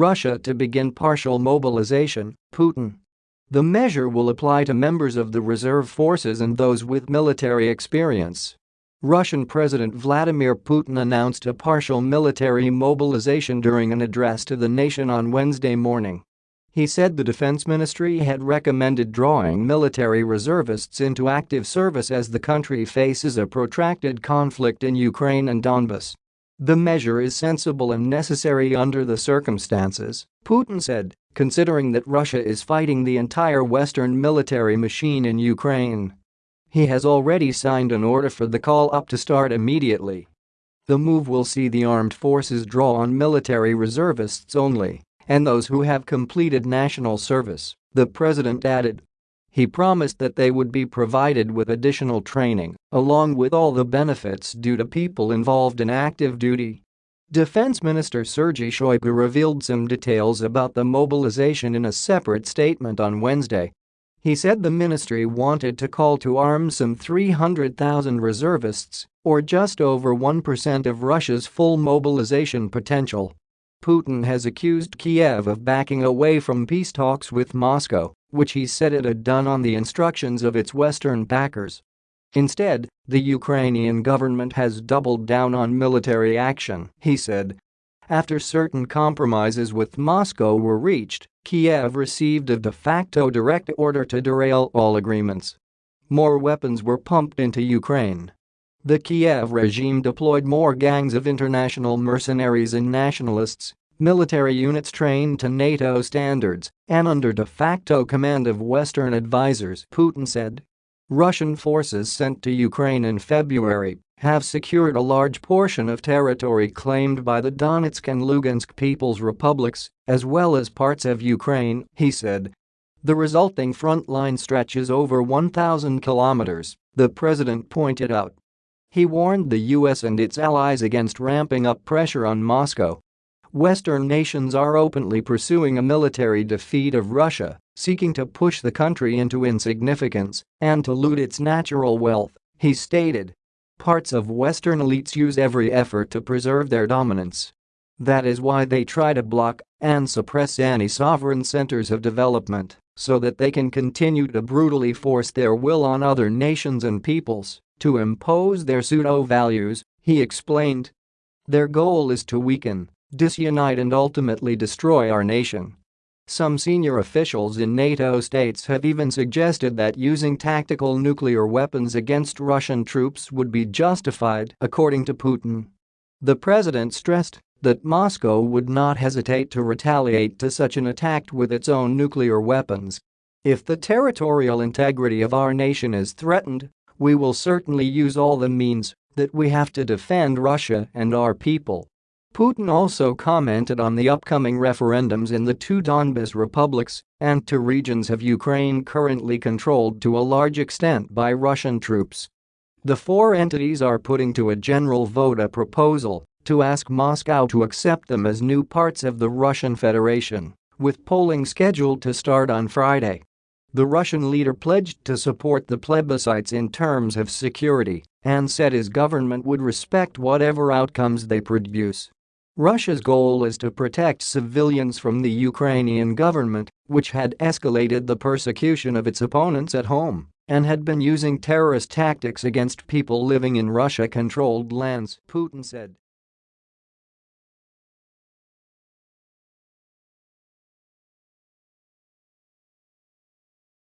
Russia to begin partial mobilization, Putin. The measure will apply to members of the reserve forces and those with military experience. Russian President Vladimir Putin announced a partial military mobilization during an address to the nation on Wednesday morning. He said the defense ministry had recommended drawing military reservists into active service as the country faces a protracted conflict in Ukraine and Donbas. The measure is sensible and necessary under the circumstances, Putin said, considering that Russia is fighting the entire Western military machine in Ukraine. He has already signed an order for the call-up to start immediately. The move will see the armed forces draw on military reservists only and those who have completed national service, the president added. He promised that they would be provided with additional training, along with all the benefits due to people involved in active duty. Defense Minister Sergei Shoigu revealed some details about the mobilization in a separate statement on Wednesday, he said the ministry wanted to call to arms some 300,000 reservists, or just over 1% of Russia's full mobilization potential. Putin has accused Kiev of backing away from peace talks with Moscow, which he said it had done on the instructions of its Western backers. Instead, the Ukrainian government has doubled down on military action, he said, after certain compromises with Moscow were reached, Kiev received a de facto direct order to derail all agreements. More weapons were pumped into Ukraine. The Kiev regime deployed more gangs of international mercenaries and nationalists, military units trained to NATO standards, and under de facto command of Western advisers, Putin said. Russian forces sent to Ukraine in February have secured a large portion of territory claimed by the Donetsk and Lugansk People's Republics, as well as parts of Ukraine, he said. The resulting front line stretches over 1,000 kilometers, the president pointed out. He warned the US and its allies against ramping up pressure on Moscow Western nations are openly pursuing a military defeat of Russia, seeking to push the country into insignificance and to loot its natural wealth, he stated. Parts of Western elites use every effort to preserve their dominance. That is why they try to block and suppress any sovereign centers of development so that they can continue to brutally force their will on other nations and peoples to impose their pseudo-values, he explained. Their goal is to weaken disunite and ultimately destroy our nation. Some senior officials in NATO states have even suggested that using tactical nuclear weapons against Russian troops would be justified, according to Putin. The president stressed that Moscow would not hesitate to retaliate to such an attack with its own nuclear weapons. If the territorial integrity of our nation is threatened, we will certainly use all the means that we have to defend Russia and our people. Putin also commented on the upcoming referendums in the two Donbas republics and two regions of Ukraine currently controlled to a large extent by Russian troops. The four entities are putting to a general vote a proposal to ask Moscow to accept them as new parts of the Russian Federation, with polling scheduled to start on Friday. The Russian leader pledged to support the plebiscites in terms of security and said his government would respect whatever outcomes they produce. Russia's goal is to protect civilians from the Ukrainian government, which had escalated the persecution of its opponents at home and had been using terrorist tactics against people living in Russia-controlled lands, Putin said.